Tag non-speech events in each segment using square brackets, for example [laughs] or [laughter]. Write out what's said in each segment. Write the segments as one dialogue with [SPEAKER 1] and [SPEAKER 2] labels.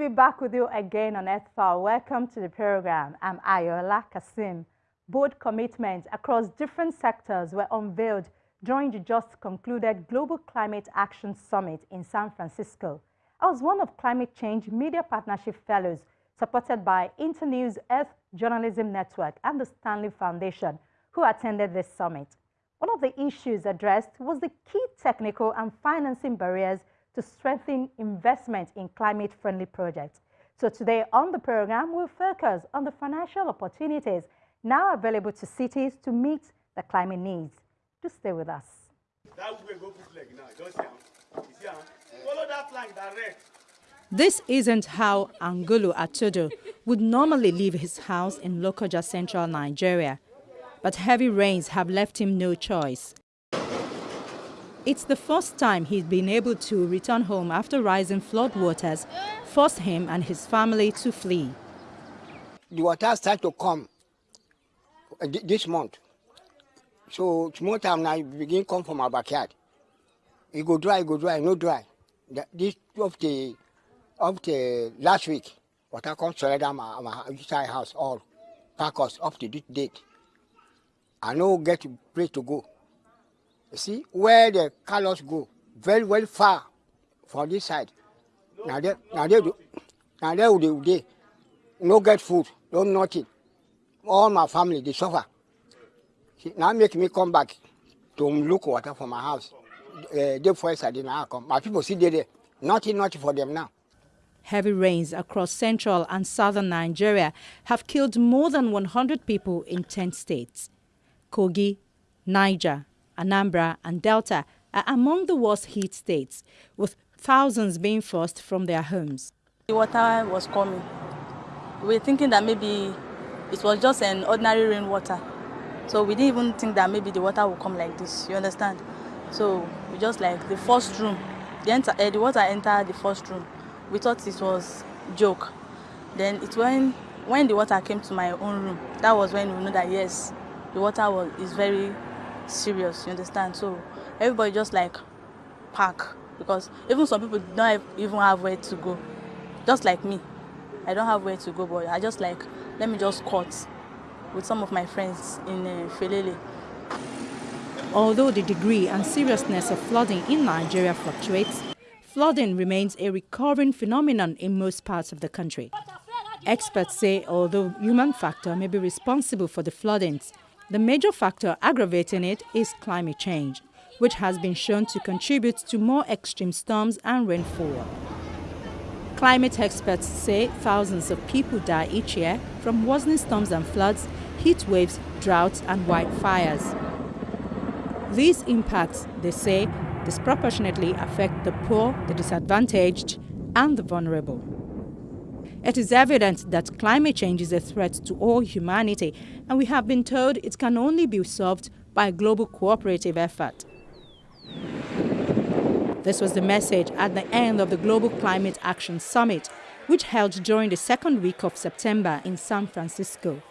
[SPEAKER 1] Be back with you again on Earthfile. Welcome to the program. I'm Ayola Kasim. Bold commitments across different sectors were unveiled during the just concluded Global Climate Action Summit in San Francisco. I was one of Climate Change Media Partnership Fellows supported by Internews Earth Journalism Network and the Stanley Foundation who attended this summit. One of the issues addressed was the key technical and financing barriers to strengthen investment in climate-friendly projects. So today on the program, we'll focus on the financial opportunities now available to cities to meet the climate needs. Do stay with us. This isn't how Angulu Atudu would normally leave his house in Lokoja, central Nigeria. But heavy rains have left him no choice. It's the first time he's been able to return home after rising floodwaters forced him and his family to flee.
[SPEAKER 2] The water started to come this month. So small time now begin come from our backyard. It go dry, it go dry, no dry. This of the of the last week, water come surround my, my inside house all pack us up to this date. I no get place to go. You see, where the colors go, very, very far from this side. Now they, now they, do, now they, they, they no get food, no nothing. All my family, they suffer. See, now make me come back to look water for my house. Uh, day first I didn't come. My people see there, nothing, nothing for them now.
[SPEAKER 1] Heavy rains across central and southern Nigeria have killed more than 100 people in 10 states. Kogi, Niger, Anambra and Delta are among the worst hit states, with thousands being forced from their homes.
[SPEAKER 3] The water was coming. We were thinking that maybe it was just an ordinary rainwater. So we didn't even think that maybe the water would come like this, you understand? So we just like the first room, the, enter, uh, the water entered the first room. We thought it was joke. Then it when when the water came to my own room, that was when we knew that yes, the water was is very serious, you understand? So everybody just like pack because even some people don't even have where to go. Just like me. I don't have where to go, but I just like, let me just cut with some of my friends in uh, Felele.
[SPEAKER 1] Although the degree and seriousness of flooding in Nigeria fluctuates, flooding remains a recurring phenomenon in most parts of the country. Experts say although human factor may be responsible for the floodings, the major factor aggravating it is climate change, which has been shown to contribute to more extreme storms and rainfall. Climate experts say thousands of people die each year from worsening storms and floods, heat waves, droughts and wildfires. These impacts, they say, disproportionately affect the poor, the disadvantaged and the vulnerable. It is evident that climate change is a threat to all humanity, and we have been told it can only be solved by a global cooperative effort. This was the message at the end of the Global Climate Action Summit, which held during the second week of September in San Francisco.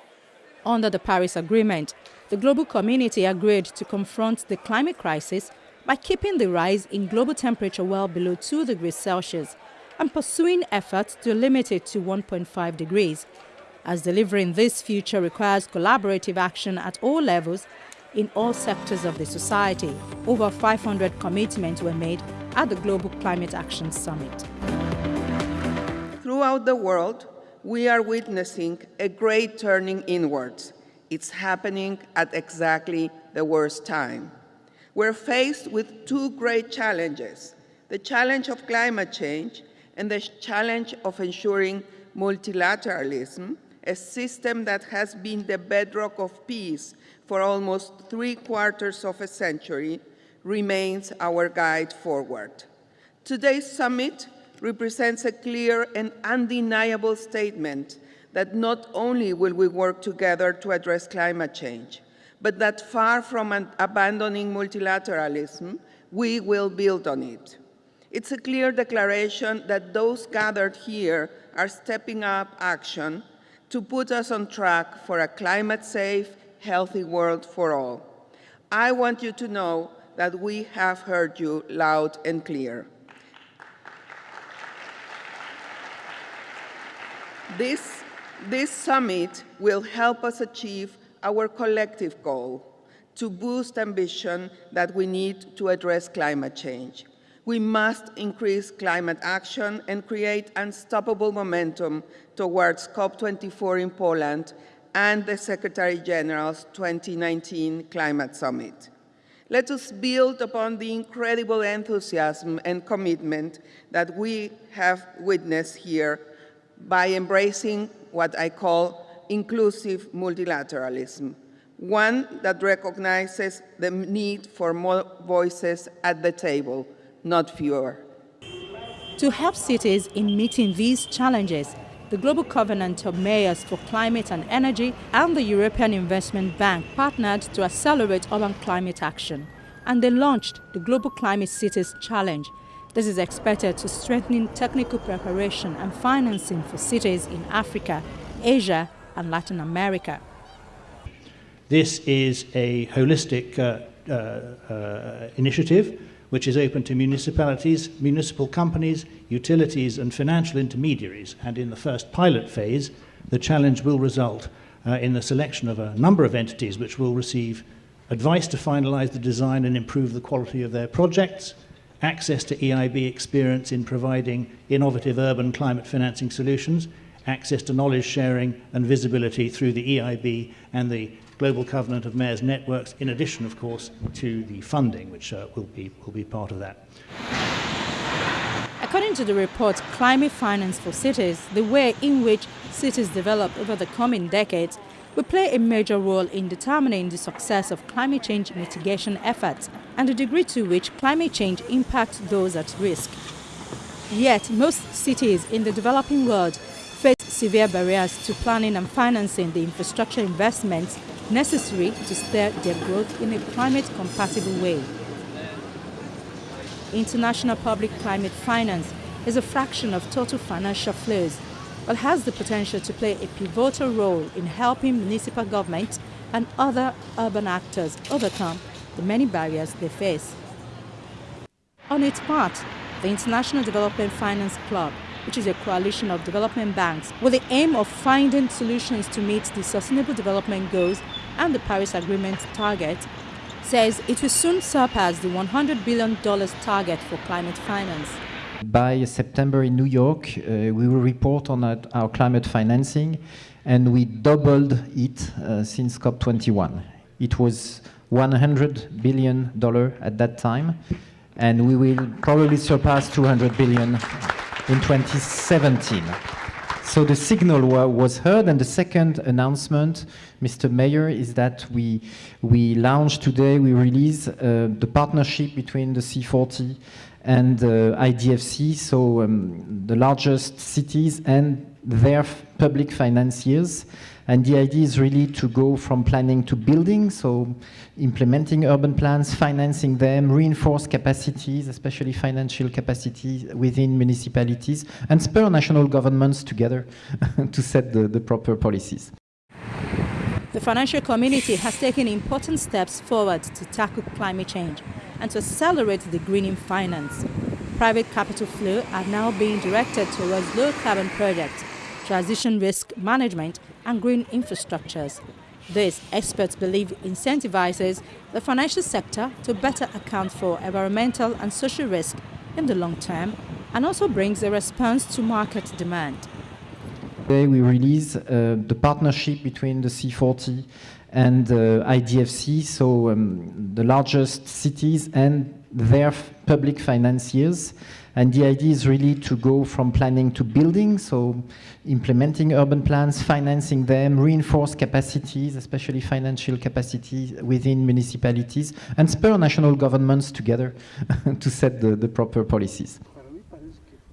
[SPEAKER 1] Under the Paris Agreement, the global community agreed to confront the climate crisis by keeping the rise in global temperature well below 2 degrees Celsius and pursuing efforts to limit it to 1.5 degrees, as delivering this future requires collaborative action at all levels in all sectors of the society. Over 500 commitments were made at the Global Climate Action Summit.
[SPEAKER 4] Throughout the world, we are witnessing a great turning inwards. It's happening at exactly the worst time. We're faced with two great challenges, the challenge of climate change and the challenge of ensuring multilateralism, a system that has been the bedrock of peace for almost three quarters of a century, remains our guide forward. Today's summit represents a clear and undeniable statement that not only will we work together to address climate change, but that far from abandoning multilateralism, we will build on it. It's a clear declaration that those gathered here are stepping up action to put us on track for a climate-safe, healthy world for all. I want you to know that we have heard you loud and clear. This, this summit will help us achieve our collective goal to boost ambition that we need to address climate change. We must increase climate action and create unstoppable momentum towards COP24 in Poland and the Secretary General's 2019 Climate Summit. Let us build upon the incredible enthusiasm and commitment that we have witnessed here by embracing what I call inclusive multilateralism, one that recognizes the need for more voices at the table, not fewer.
[SPEAKER 1] To help cities in meeting these challenges, the Global Covenant of Mayors for Climate and Energy and the European Investment Bank partnered to accelerate urban climate action. And they launched the Global Climate Cities Challenge. This is expected to strengthen technical preparation and financing for cities in Africa, Asia, and Latin America.
[SPEAKER 5] This is a holistic uh, uh, uh, initiative which is open to municipalities, municipal companies, utilities and financial intermediaries. And in the first pilot phase, the challenge will result uh, in the selection of a number of entities which will receive advice to finalize the design and improve the quality of their projects, access to EIB experience in providing innovative urban climate financing solutions, access to knowledge sharing and visibility through the EIB and the Global Covenant of Mayors networks, in addition, of course, to the funding, which uh, will, be, will be part of that.
[SPEAKER 1] According to the report Climate Finance for Cities, the way in which cities develop over the coming decades will play a major role in determining the success of climate change mitigation efforts and the degree to which climate change impacts those at risk. Yet, most cities in the developing world severe barriers to planning and financing the infrastructure investments necessary to steer their growth in a climate-compatible way. International public climate finance is a fraction of total financial flows, but has the potential to play a pivotal role in helping municipal governments and other urban actors overcome the many barriers they face. On its part, the International Development Finance Club which is a coalition of development banks, with the aim of finding solutions to meet the Sustainable Development Goals and the Paris Agreement target, says it will soon surpass the $100 billion target for climate finance.
[SPEAKER 6] By September in New York, uh, we will report on our, our, climate financing, and we doubled it uh, since COP21. It was $100 billion at that time, and we will probably surpass 200 billion in 2017. So the signal was heard, and the second announcement, Mr. Mayor, is that we we launch today, we release uh, the partnership between the C40 and uh, IDFC, so um, the largest cities and their public financiers. And the idea is really to go from planning to building, so implementing urban plans, financing them, reinforce capacities, especially financial capacity within municipalities, and spur national governments together [laughs] to set the, the proper policies.
[SPEAKER 1] The financial community has taken important steps forward to tackle climate change and to accelerate the greening finance. Private capital flow are now being directed towards low-carbon projects, transition risk management and green infrastructures. This, experts believe, incentivizes the financial sector to better account for environmental and social risk in the long term and also brings a response to market demand.
[SPEAKER 6] Today we release uh, the partnership between the C40 and uh, IDFC, so um, the largest cities and their public financiers. And the idea is really to go from planning to building, so implementing urban plans, financing them, reinforce capacities, especially financial capacity within municipalities, and spur national governments together [laughs] to set the, the proper policies.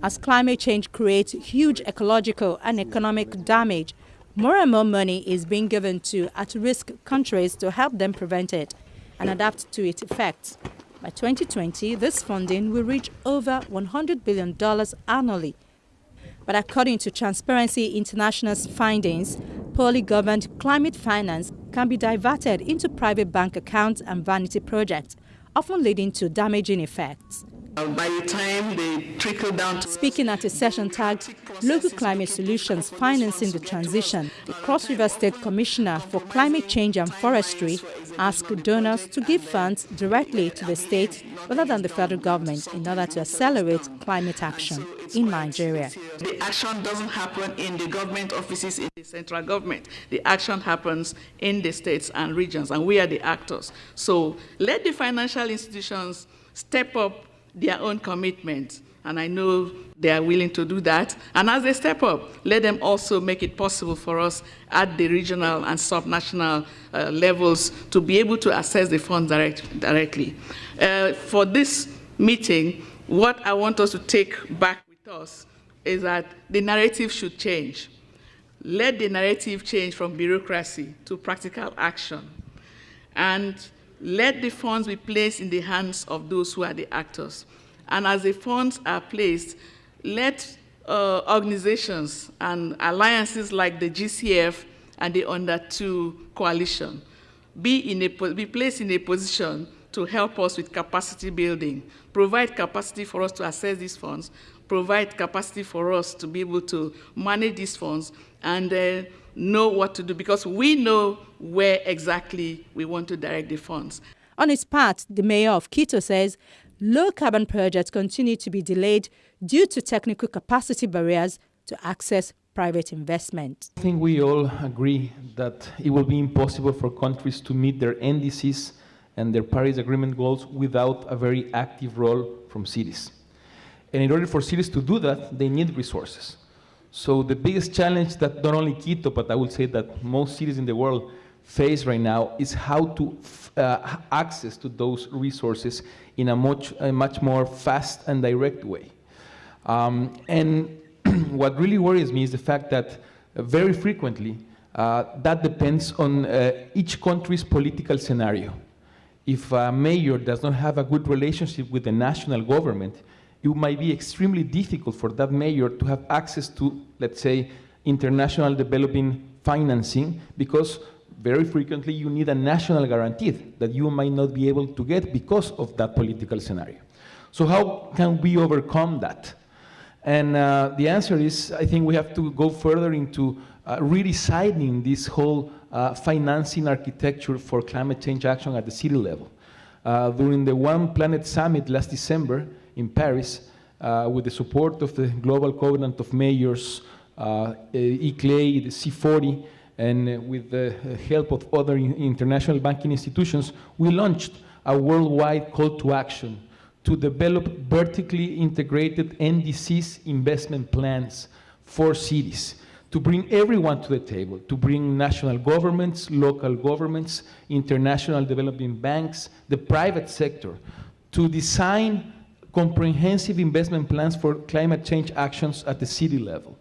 [SPEAKER 1] As climate change creates huge ecological and economic damage, more and more money is being given to at-risk countries to help them prevent it and adapt to its effects. By 2020, this funding will reach over $100 billion annually. But according to Transparency International's findings, poorly governed climate finance can be diverted into private bank accounts and vanity projects, often leading to damaging effects.
[SPEAKER 7] Uh, by the time they trickle down to
[SPEAKER 1] Speaking at a session tagged Local Climate Solutions Financing the Transition, the Cross River State Commissioner for Climate Change and Forestry asked donors to give funds directly to the state rather than the federal government in order to accelerate climate action in Nigeria.
[SPEAKER 7] The action doesn't happen in the government offices in the central government. The action happens in the states and regions, and we are the actors. So let the financial institutions step up their own commitment. And I know they are willing to do that. And as they step up, let them also make it possible for us at the regional and subnational uh, levels to be able to access the funds direct, directly. Uh, for this meeting, what I want us to take back with us is that the narrative should change. Let the narrative change from bureaucracy to practical action. And let the funds be placed in the hands of those who are the actors. And as the funds are placed, let uh, organizations and alliances like the GCF and the Under 2 coalition be, in a, be placed in a position to help us with capacity building, provide capacity for us to access these funds, provide capacity for us to be able to manage these funds, and uh, know what to do because we know where exactly we want to direct the funds.
[SPEAKER 1] On its part, the mayor of Quito says low carbon projects continue to be delayed due to technical capacity barriers to access private investment.
[SPEAKER 8] I think we all agree that it will be impossible for countries to meet their NDCs and their Paris Agreement goals without a very active role from cities. And in order for cities to do that, they need resources. So the biggest challenge that not only Quito, but I would say that most cities in the world face right now is how to uh, access to those resources in a much, a much more fast and direct way. Um, and [clears throat] what really worries me is the fact that very frequently uh, that depends on uh, each country's political scenario. If a mayor does not have a good relationship with the national government, it might be extremely difficult for that mayor to have access to, let's say, international developing financing because very frequently you need a national guarantee that you might not be able to get because of that political scenario. So how can we overcome that? And uh, the answer is, I think we have to go further into uh, redesigning this whole uh, financing architecture for climate change action at the city level. Uh, during the One Planet Summit last December, in Paris uh, with the support of the Global Covenant of Mayors, uh, ICLEI, the C40, and uh, with the help of other international banking institutions, we launched a worldwide call to action to develop vertically integrated NDCs investment plans for cities, to bring everyone to the table, to bring national governments, local governments, international developing banks, the private sector, to design comprehensive investment plans for climate change actions at the city level.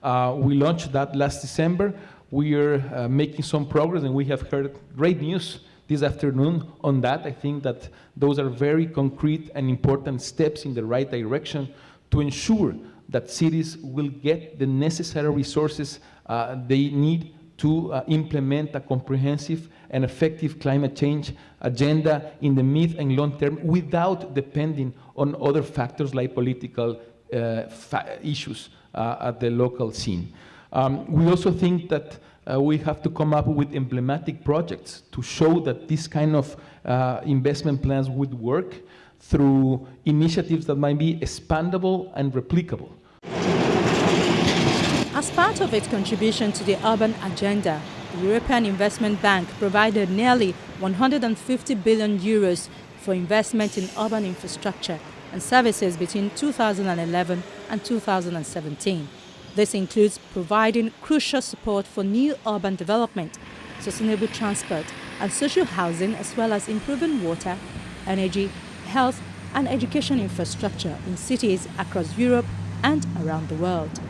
[SPEAKER 8] Uh, we launched that last December. We are uh, making some progress and we have heard great news this afternoon on that. I think that those are very concrete and important steps in the right direction to ensure that cities will get the necessary resources uh, they need to uh, implement a comprehensive and effective climate change agenda in the mid and long term without depending on other factors like political uh, issues uh, at the local scene. Um, we also think that uh, we have to come up with emblematic projects to show that this kind of uh, investment plans would work through initiatives that might be expandable and replicable.
[SPEAKER 1] As part of its contribution to the urban agenda, the European Investment Bank provided nearly 150 billion euros for investment in urban infrastructure and services between 2011 and 2017. This includes providing crucial support for new urban development, sustainable transport and social housing as well as improving water, energy, health and education infrastructure in cities across Europe and around the world.